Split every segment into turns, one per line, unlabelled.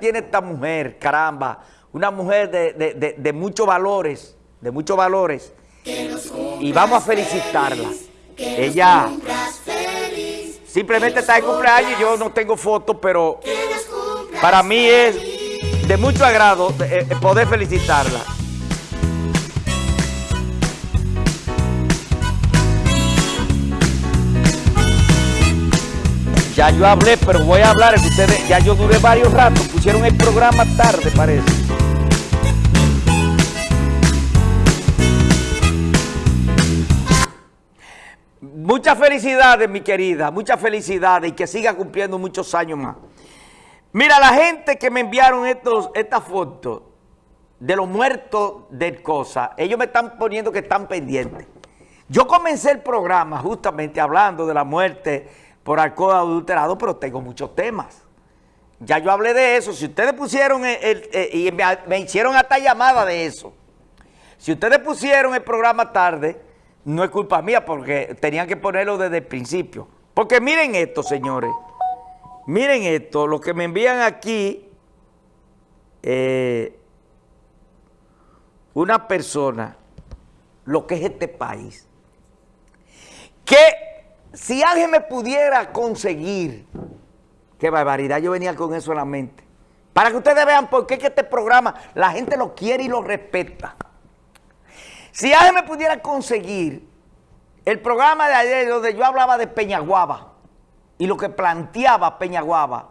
tiene esta mujer, caramba, una mujer de, de, de, muchos valores, de muchos valores, y vamos a felicitarla. Ella simplemente está de cumpleaños, yo no tengo fotos, pero para mí es de mucho agrado eh, eh, poder felicitarla. Yo hablé, pero voy a hablar, que ustedes, ya yo duré varios ratos, pusieron el programa tarde, parece. Muchas felicidades, mi querida, muchas felicidades y que siga cumpliendo muchos años más. Mira, la gente que me enviaron estos, estas fotos de los muertos del cosa, ellos me están poniendo que están pendientes. Yo comencé el programa justamente hablando de la muerte por alcohol adulterado, pero tengo muchos temas. Ya yo hablé de eso. Si ustedes pusieron el, el, el, y me, me hicieron hasta llamada de eso. Si ustedes pusieron el programa tarde, no es culpa mía porque tenían que ponerlo desde el principio. Porque miren esto, señores. Miren esto, lo que me envían aquí, eh, una persona, lo que es este país, que si alguien me pudiera conseguir, qué barbaridad, yo venía con eso en la mente, para que ustedes vean por qué que este programa la gente lo quiere y lo respeta. Si alguien me pudiera conseguir el programa de ayer donde yo hablaba de Peñaguaba y lo que planteaba Peñaguaba,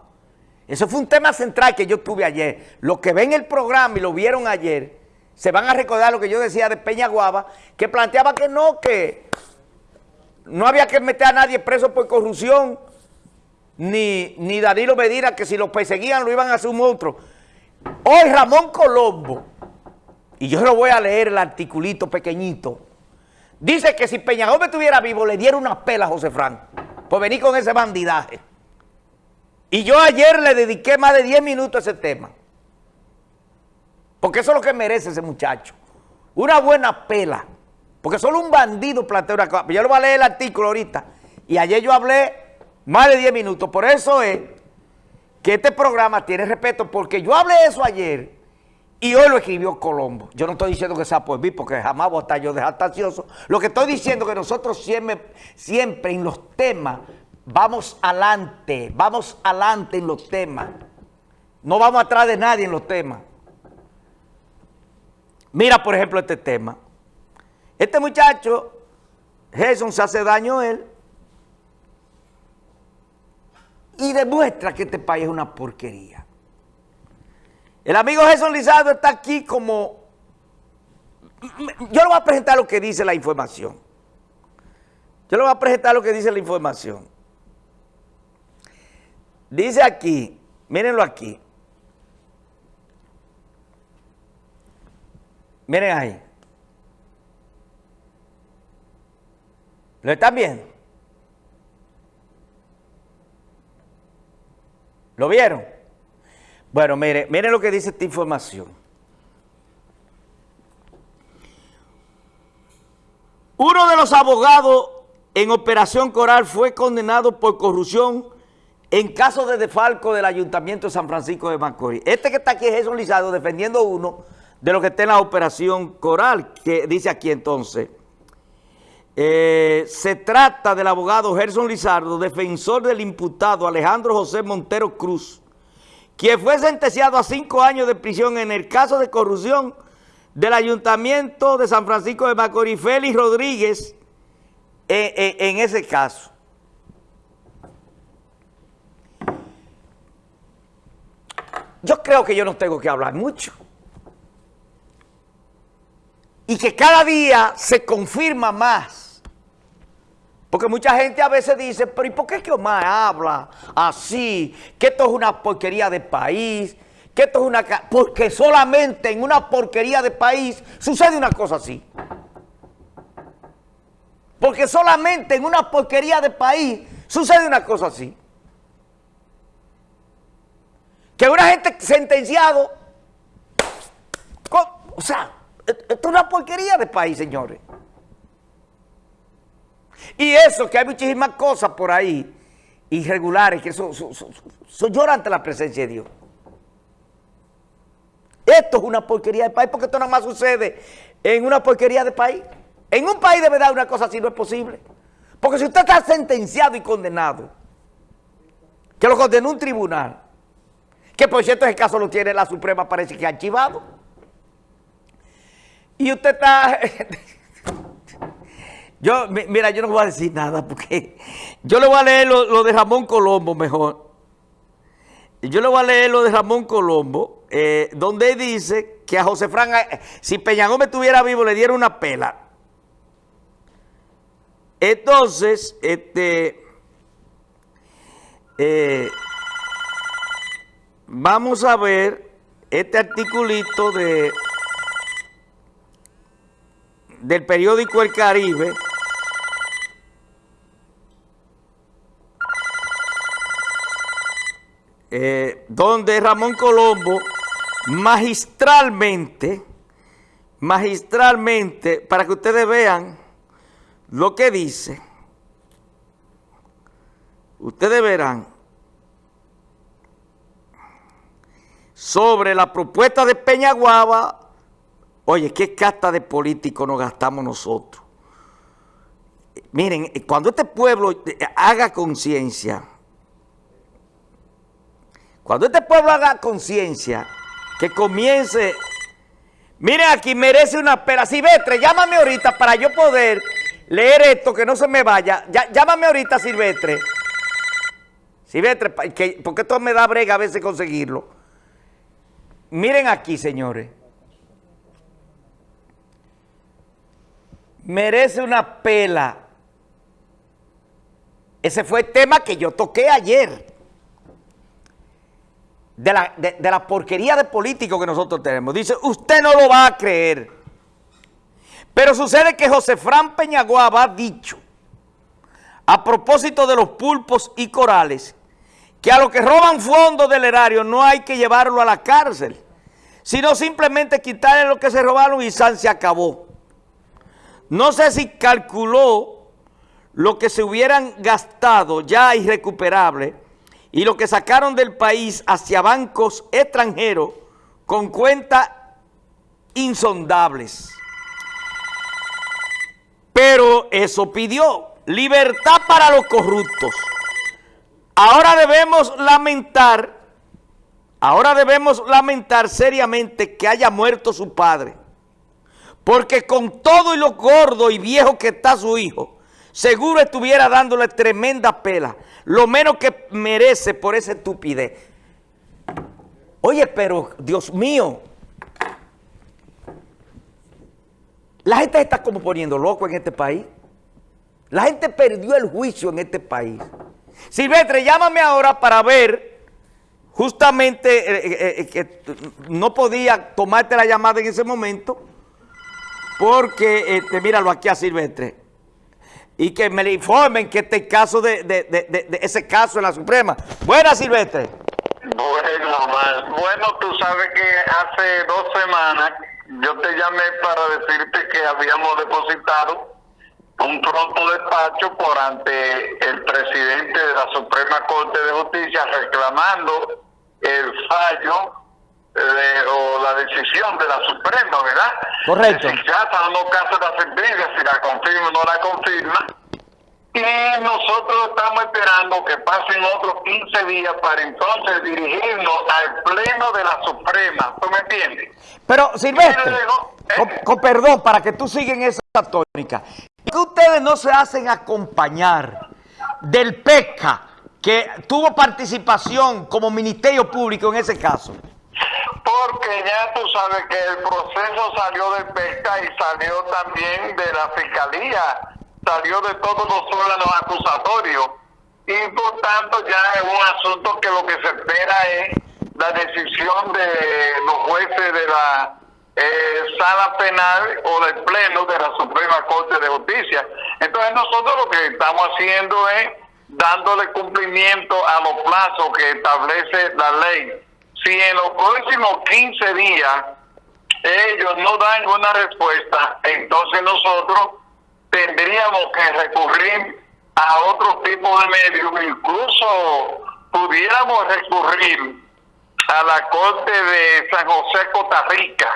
eso fue un tema central que yo tuve ayer. Los que ven el programa y lo vieron ayer, se van a recordar lo que yo decía de Peñaguaba, que planteaba que no, que no había que meter a nadie preso por corrupción, ni, ni Danilo Medina, que si los perseguían lo iban a hacer un monstruo. Hoy Ramón Colombo, y yo lo voy a leer el articulito pequeñito, dice que si Peña Gómez estuviera vivo le diera una pela a José Frank por venir con ese bandidaje. Y yo ayer le dediqué más de 10 minutos a ese tema. Porque eso es lo que merece ese muchacho. Una buena pela. Porque solo un bandido plantea una cosa. Yo lo voy a leer el artículo ahorita. Y ayer yo hablé más de 10 minutos. Por eso es que este programa tiene respeto. Porque yo hablé eso ayer y hoy lo escribió Colombo. Yo no estoy diciendo que sea por mí, porque jamás voy a estar yo de jactacioso. Lo que estoy diciendo es que nosotros siempre, siempre en los temas vamos adelante, vamos adelante en los temas. No vamos atrás de nadie en los temas. Mira, por ejemplo, este tema. Este muchacho, Gerson, se hace daño a él y demuestra que este país es una porquería. El amigo Gerson Lizardo está aquí como... Yo le voy a presentar lo que dice la información. Yo le voy a presentar lo que dice la información. Dice aquí, mírenlo aquí. Miren ahí. ¿Lo están viendo? ¿Lo vieron? Bueno, mire, miren lo que dice esta información. Uno de los abogados en Operación Coral fue condenado por corrupción en caso de defalco del Ayuntamiento de San Francisco de Macorís. Este que está aquí es Jesús Lizardo defendiendo uno de los que está en la Operación Coral, que dice aquí entonces, eh, se trata del abogado Gerson Lizardo, defensor del imputado Alejandro José Montero Cruz, quien fue sentenciado a cinco años de prisión en el caso de corrupción del Ayuntamiento de San Francisco de Macorís, Félix Rodríguez, en, ese caso. Yo creo que yo no tengo que hablar mucho. Y que cada día se confirma más. Porque mucha gente a veces dice, pero ¿y por qué que Omar habla así? Que esto es una porquería de país, que esto es una... Porque solamente en una porquería de país sucede una cosa así. Porque solamente en una porquería de país sucede una cosa así. Que una gente sentenciado, o sea, esto es una porquería de país, señores. Y eso, que hay muchísimas cosas por ahí, irregulares, que eso, eso, eso, ante la presencia de Dios. Esto es una porquería de país porque esto nada más sucede en una porquería de país. En un país de verdad una cosa así no es posible. Porque si usted está sentenciado y condenado, que lo condenó un tribunal, que por cierto ese caso lo tiene la Suprema, parece que archivado, y usted está... yo, mira, yo no voy a decir nada porque yo le voy a leer lo, de Ramón Colombo mejor. Yo le voy a leer lo de Ramón Colombo, eh, donde dice que a José Fran, eh, si Peña Gómez estuviera vivo, le diera una pela. Entonces, este, eh, vamos a ver este articulito de del periódico El Caribe, eh, donde Ramón Colombo magistralmente, magistralmente, para que ustedes vean lo que dice, ustedes verán sobre la propuesta de Peñaguaba, oye, qué casta de políticos nos gastamos nosotros. Miren, cuando este pueblo haga conciencia, cuando este pueblo haga conciencia, que comience, miren aquí, merece una pera. Silvestre, llámame ahorita para yo poder leer esto, que no se me vaya. llámame ahorita, Silvestre. Silvestre, porque esto me da brega a veces conseguirlo. Miren aquí, señores. Merece una pela. Ese fue el tema que yo toqué ayer. De la, de la porquería de político que nosotros tenemos. Dice, usted no lo va a creer. Pero sucede que José Fran Peñaguaba ha dicho, a propósito de los pulpos y corales, que a los que roban fondos del erario no hay que llevarlo a la cárcel, sino simplemente quitarle lo que se robaron y San se acabó. No sé si calculó lo que se hubieran gastado ya irrecuperable y lo que sacaron del país hacia bancos extranjeros con cuentas insondables. Pero eso pidió libertad para los corruptos. Ahora debemos lamentar, ahora debemos lamentar seriamente que haya muerto su padre. Porque con todo y lo gordo y viejo que está su hijo, seguro estuviera dándole tremenda pela. Lo menos que merece por esa estupidez. Oye, pero Dios mío, La gente está como poniendo loco en este país. La gente perdió el juicio en este país. Silvestre, llámame ahora para ver, justamente eh, eh, eh, no podía tomarte la llamada en ese momento, porque, este, míralo aquí a Silvestre, y que me le informen que este caso de, de ese caso en la Suprema. Buenas, Silvestre.
Bueno, bueno, tú sabes que hace dos semanas yo te llamé para decirte que habíamos depositado un pronto despacho por ante el presidente de la Suprema Corte de Justicia reclamando el fallo o la decisión de la Suprema, ¿verdad?
Correcto.
Si casa o no casa la sentencia, si la confirma o no la confirma. Y nosotros estamos esperando que pasen otros 15 días para entonces dirigirnos al Pleno de la Suprema. ¿Tú me entiendes?
Pero, Silvestre, eh, con, perdón, para que tú sigas en esa tónica, que ustedes no se hacen acompañar del PECA, que tuvo participación como Ministerio Público en ese caso?
Porque ya tú sabes que el proceso salió del PECA y salió también de la Fiscalía salió de todos los órganos acusatorios y por tanto ya es un asunto que lo que se espera es la decisión de los jueces de la eh, sala penal o del pleno de la Suprema Corte de Justicia. Entonces nosotros lo que estamos haciendo es dándole cumplimiento a los plazos que establece la ley. Si en los próximos 15 días ellos no dan una respuesta, entonces nosotros tendríamos que recurrir a otro tipo de medios, incluso pudiéramos recurrir a la Corte de San José Costa Rica,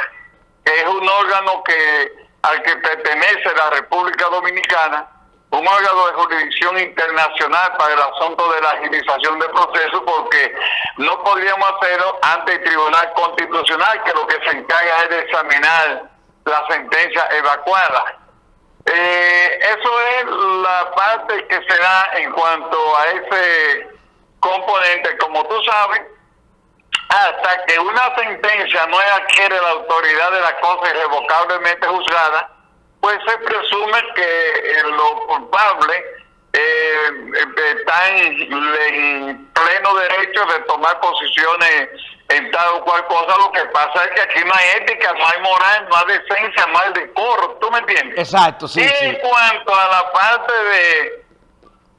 que es un órgano que al que pertenece la República Dominicana, un órgano de jurisdicción internacional para el asunto de la agilización del proceso, porque no podríamos hacerlo ante el Tribunal Constitucional, que lo que se encarga es de examinar la sentencia evacuada. Eh, eso es la parte que se da en cuanto a ese componente. Como tú sabes, hasta que una sentencia no adquiere la autoridad de la cosa irrevocablemente juzgada, pues se presume que los culpables eh, están en pleno derecho de tomar posiciones en tal o cual cosa. Lo que pasa es que aquí no hay ética, no hay moral, no hay decencia, no hay decoro. ¿Tú me entiendes?
Exacto, sí.
Y en cuanto a la parte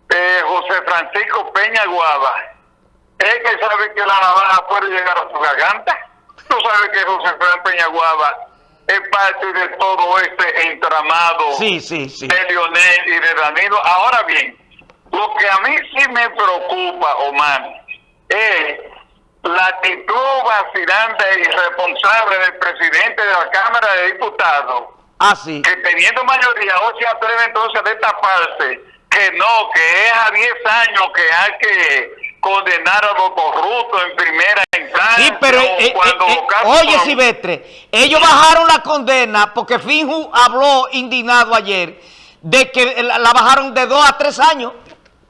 de José Francisco Peña Guava, es que sabe que la navaja puede llegar a su garganta. Tú sabes que José Francisco Peña Guava es parte de todo este entramado
sí, sí, sí.
de Lionel y de Danilo. Ahora bien, lo que a mí sí me preocupa, Omar, es la actitud vacilante e irresponsable del presidente de la Cámara de Diputados.
Ah, sí.
Que teniendo mayoría, hoy se atreve entonces a destaparse que no, que es a 10 años que hay que condenar a los corruptos en primera.
Sí, pero eh, cuando eh, eh, oye, Silvestre, ellos bajaron la condena porque Finju habló indignado ayer de que la, la bajaron de 2 a 3 años.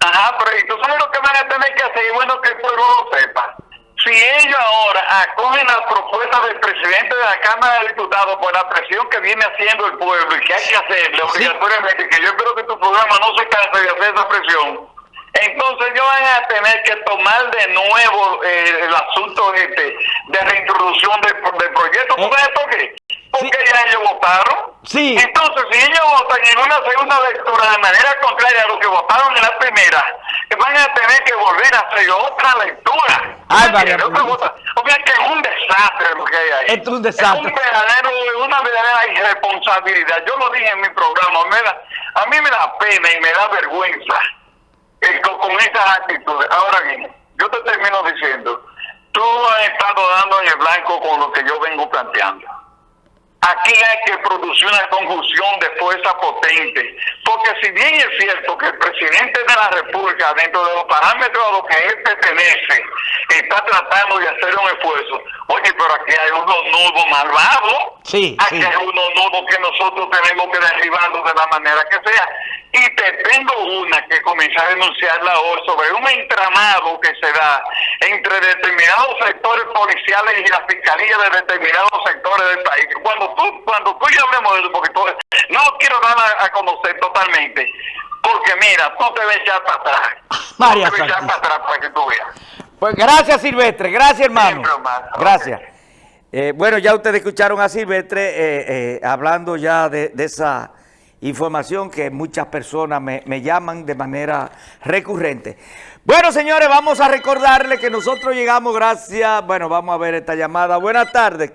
Ajá, pero ¿y tú sabes lo que van a tener que hacer? Y bueno, que el pueblo lo sepa. Si ellos ahora acogen las propuestas del presidente de la Cámara de Diputados por la presión que viene haciendo el pueblo y que hay que hacerle obligatoriamente, que yo creo que tu programa no se canse de hacer esa presión, entonces ellos van a tener que tomar de nuevo eh, el asunto este de reintroducción del, del proyecto. ¿Tú sabes por qué? Porque ya ellos votaron.
Sí.
Entonces, si ellos votan en una segunda lectura de manera contraria a lo que votaron en la primera, van a tener que volver a hacer otra lectura.
Ay, vaya,
o sea, que es un desastre lo que hay ahí.
Es un desastre.
Es un verdadero, una verdadera irresponsabilidad. Yo lo dije en mi programa. Me da, a mí me da pena y me da vergüenza eh, con, con esas actitudes. Ahora bien, yo te termino diciendo, tú has estado dando en el blanco con lo que yo vengo planteando. Aquí hay que producir una conjunción de fuerza potente, porque si bien es cierto que el presidente de la República, dentro de los parámetros a los que él pertenece, está tratando de hacer un esfuerzo, oye, pero aquí hay unos nudos malvados,
sí,
aquí hay unos nudos que nosotros tenemos que derribarlos de la manera que sea. Y te tengo una que comencé a denunciarla hoy sobre un entramado que se da entre determinados sectores policiales y la fiscalía de determinados sectores del país. Cuando tú, cuando tú y yo hablemos de eso, porque tú, no lo quiero dar a, a, conocer totalmente, porque mira, tú te ves ya para atrás.
María
tú te ves ya para atrás para que tú veas.
Pues gracias Silvestre, gracias hermano. Gracias. Eh, bueno, ya ustedes escucharon a Silvestre eh, eh, hablando ya de, de, esa información que muchas personas me, me, llaman de manera recurrente. Bueno, señores, vamos a recordarles que nosotros llegamos gracias, bueno, vamos a ver esta llamada. Buenas tardes.